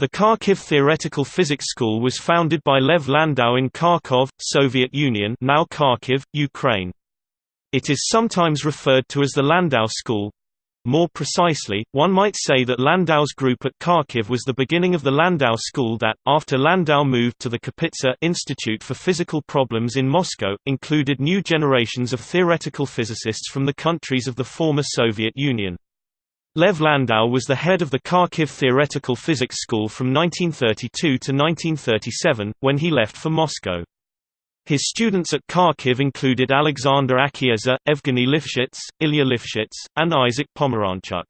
The Kharkiv Theoretical Physics School was founded by Lev Landau in Kharkov, Soviet Union now Kharkiv, Ukraine. It is sometimes referred to as the Landau School. More precisely, one might say that Landau's group at Kharkiv was the beginning of the Landau School that, after Landau moved to the Kapitsa Institute for Physical Problems in Moscow, included new generations of theoretical physicists from the countries of the former Soviet Union. Lev Landau was the head of the Kharkiv Theoretical Physics School from 1932 to 1937, when he left for Moscow. His students at Kharkiv included Alexander Akhiezer, Evgeny Lifshitz, Ilya Lifshitz, and Isaac Pomeranchuk.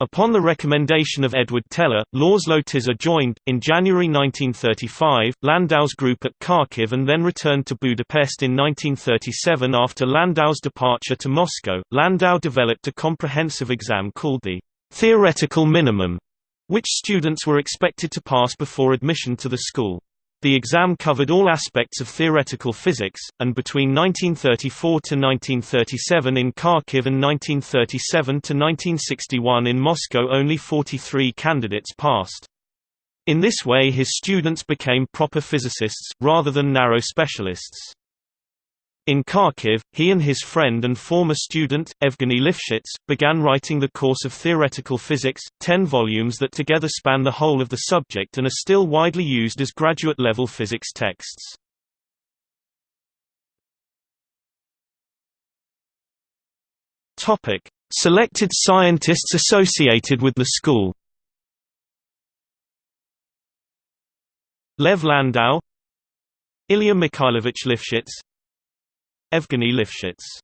Upon the recommendation of Edward Teller, Laszlo Tisza joined, in January 1935, Landau's group at Kharkiv and then returned to Budapest in 1937 after Landau's departure to Moscow. Landau developed a comprehensive exam called the theoretical minimum, which students were expected to pass before admission to the school. The exam covered all aspects of theoretical physics, and between 1934 to 1937 in Kharkiv and 1937 to 1961 in Moscow only 43 candidates passed. In this way his students became proper physicists, rather than narrow specialists. In Kharkiv, he and his friend and former student, Evgeny Lifshitz, began writing the course of theoretical physics, ten volumes that together span the whole of the subject and are still widely used as graduate-level physics texts. Selected scientists associated with the school Lev Landau Ilya Mikhailovich Lifshitz Evgeny Lifshitz